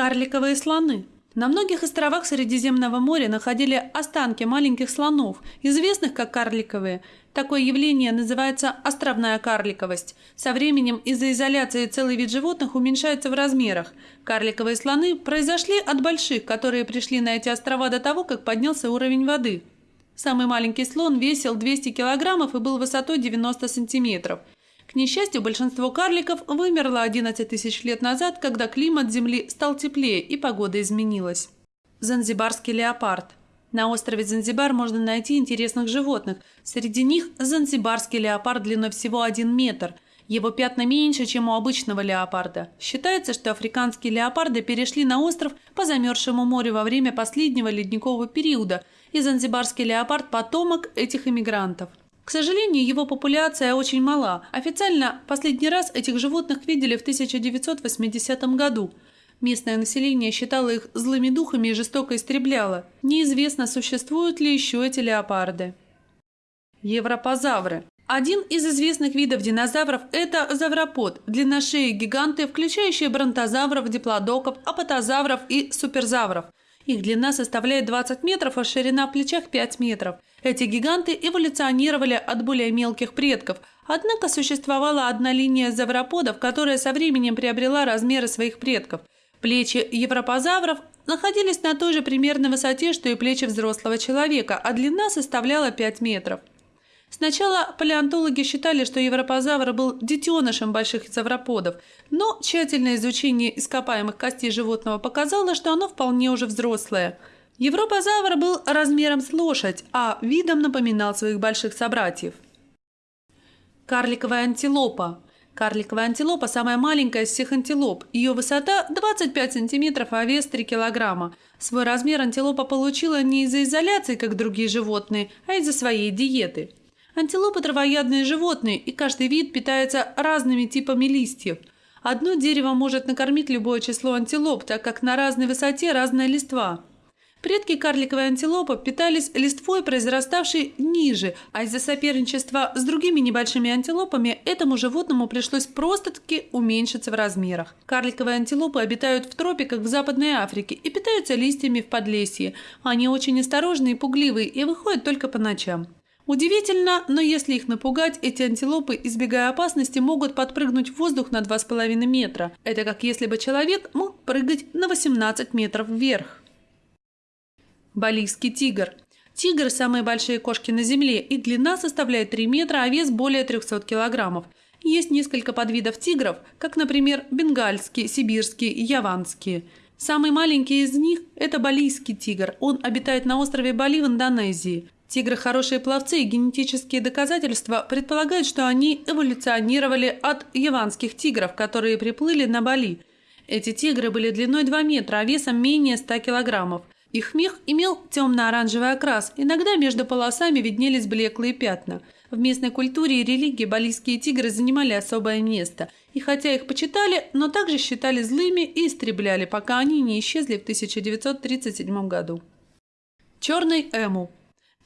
Карликовые слоны. На многих островах Средиземного моря находили останки маленьких слонов, известных как карликовые. Такое явление называется островная карликовость. Со временем из-за изоляции целый вид животных уменьшается в размерах. Карликовые слоны произошли от больших, которые пришли на эти острова до того, как поднялся уровень воды. Самый маленький слон весил 200 килограммов и был высотой 90 сантиметров. К несчастью, большинство карликов вымерло 11 тысяч лет назад, когда климат Земли стал теплее и погода изменилась. Занзибарский леопард. На острове Занзибар можно найти интересных животных. Среди них занзибарский леопард длиной всего 1 метр. Его пятна меньше, чем у обычного леопарда. Считается, что африканские леопарды перешли на остров по замерзшему морю во время последнего ледникового периода, и занзибарский леопард – потомок этих иммигрантов. К сожалению, его популяция очень мала. Официально последний раз этих животных видели в 1980 году. Местное население считало их злыми духами и жестоко истребляло. Неизвестно, существуют ли еще эти леопарды. Европозавры. Один из известных видов динозавров – это завропод, длинношеи гиганты, включающие бронтозавров, диплодоков, апатозавров и суперзавров – их длина составляет 20 метров, а ширина в плечах 5 метров. Эти гиганты эволюционировали от более мелких предков, однако существовала одна линия завроподов, которая со временем приобрела размеры своих предков. Плечи европозавров находились на той же примерной высоте, что и плечи взрослого человека, а длина составляла 5 метров. Сначала палеонтологи считали, что европозавр был детенышем больших завроподов, но тщательное изучение ископаемых костей животного показало, что оно вполне уже взрослое. Европозавр был размером с лошадь, а видом напоминал своих больших собратьев. Карликовая антилопа. Карликовая антилопа – самая маленькая из всех антилоп. Ее высота 25 см, а вес 3 кг. Свой размер антилопа получила не из-за изоляции, как другие животные, а из-за своей диеты. Антилопы – травоядные животные, и каждый вид питается разными типами листьев. Одно дерево может накормить любое число антилоп, так как на разной высоте разная листва. Предки карликовой антилопы питались листвой, произраставшей ниже, а из-за соперничества с другими небольшими антилопами этому животному пришлось просто-таки уменьшиться в размерах. Карликовые антилопы обитают в тропиках в Западной Африке и питаются листьями в подлесье. Они очень осторожные и пугливые и выходят только по ночам. Удивительно, но если их напугать, эти антилопы, избегая опасности, могут подпрыгнуть в воздух на 2,5 метра. Это как если бы человек мог прыгать на 18 метров вверх. Балийский тигр. Тигр – самые большие кошки на Земле, и длина составляет 3 метра, а вес более 300 килограммов. Есть несколько подвидов тигров, как, например, бенгальские, сибирские и яванские. Самый маленький из них – это балийский тигр. Он обитает на острове Бали в Индонезии. Тигры – хорошие пловцы, и генетические доказательства предполагают, что они эволюционировали от яванских тигров, которые приплыли на Бали. Эти тигры были длиной 2 метра, а весом менее 100 килограммов. Их мех имел темно-оранжевый окрас, иногда между полосами виднелись блеклые пятна. В местной культуре и религии балийские тигры занимали особое место, и хотя их почитали, но также считали злыми и истребляли, пока они не исчезли в 1937 году. Черный эму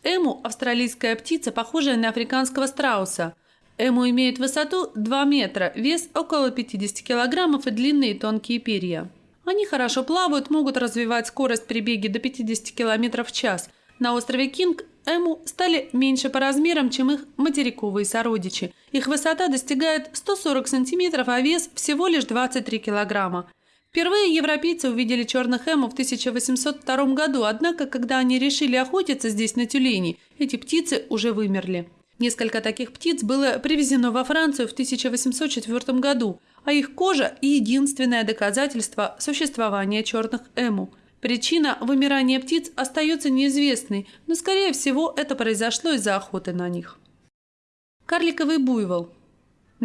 Эму – австралийская птица, похожая на африканского страуса. Эму имеет высоту 2 метра, вес около 50 килограммов и длинные тонкие перья. Они хорошо плавают, могут развивать скорость при беге до 50 км в час. На острове Кинг эму стали меньше по размерам, чем их материковые сородичи. Их высота достигает 140 см, а вес всего лишь 23 килограмма. Впервые европейцы увидели черных эму в 1802 году, однако, когда они решили охотиться здесь на тюленей, эти птицы уже вымерли. Несколько таких птиц было привезено во Францию в 1804 году, а их кожа – единственное доказательство существования черных эму. Причина вымирания птиц остается неизвестной, но, скорее всего, это произошло из-за охоты на них. Карликовый буйвол –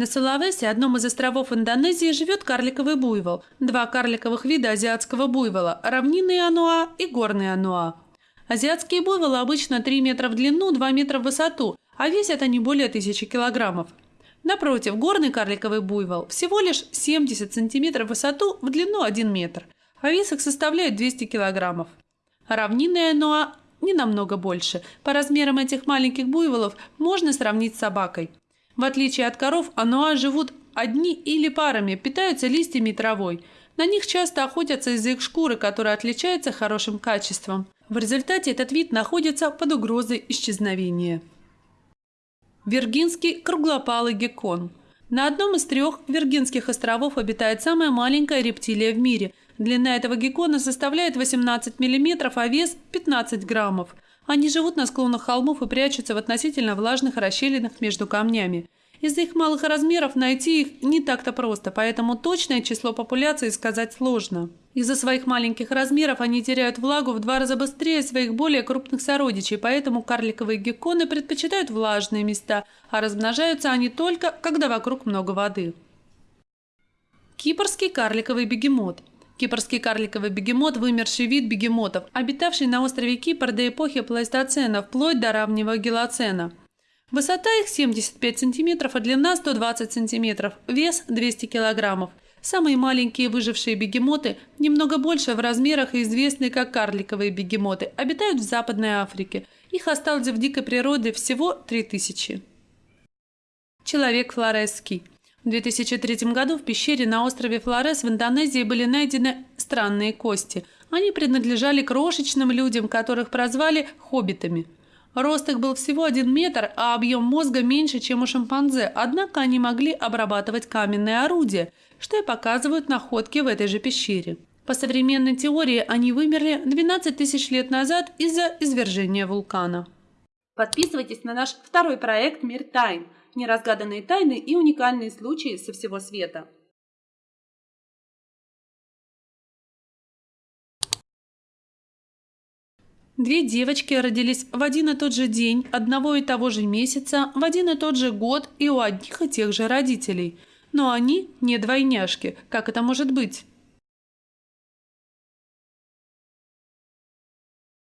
на Сулавесе, одном из островов Индонезии, живет карликовый буйвол. Два карликовых вида азиатского буйвола – равнинный ануа и горный ануа. Азиатские буйволы обычно 3 метра в длину, 2 метра в высоту, а весят они более 1000 килограммов. Напротив, горный карликовый буйвол всего лишь 70 сантиметров в высоту, в длину 1 метр, а вес их составляет 200 килограммов. Равнинный ануа не намного больше. По размерам этих маленьких буйволов можно сравнить с собакой. В отличие от коров, ануа живут одни или парами, питаются листьями и травой. На них часто охотятся из-за их шкуры, которая отличается хорошим качеством. В результате этот вид находится под угрозой исчезновения. Виргинский круглопалый геккон. На одном из трех Виргинских островов обитает самая маленькая рептилия в мире. Длина этого геккона составляет 18 мм, а вес – 15 граммов. Они живут на склонах холмов и прячутся в относительно влажных расщелинах между камнями. Из-за их малых размеров найти их не так-то просто, поэтому точное число популяции сказать сложно. Из-за своих маленьких размеров они теряют влагу в два раза быстрее своих более крупных сородичей, поэтому карликовые гекконы предпочитают влажные места, а размножаются они только, когда вокруг много воды. Кипрский карликовый бегемот – Кипрский карликовый бегемот – вымерший вид бегемотов, обитавший на острове Кипр до эпохи плейстоцена, вплоть до раннего гелоцена. Высота их 75 см, а длина 120 см, вес 200 кг. Самые маленькие выжившие бегемоты, немного больше в размерах и известные как карликовые бегемоты, обитают в Западной Африке. Их осталось в дикой природе всего 3000. Человек флоресский. В 2003 году в пещере на острове Флорес в Индонезии были найдены странные кости. Они принадлежали крошечным людям, которых прозвали «хоббитами». Рост их был всего один метр, а объем мозга меньше, чем у шимпанзе, однако они могли обрабатывать каменные орудия, что и показывают находки в этой же пещере. По современной теории они вымерли 12 тысяч лет назад из-за извержения вулкана. Подписывайтесь на наш второй проект «Мир тайн» – неразгаданные тайны и уникальные случаи со всего света. Две девочки родились в один и тот же день, одного и того же месяца, в один и тот же год и у одних и тех же родителей. Но они не двойняшки. Как это может быть?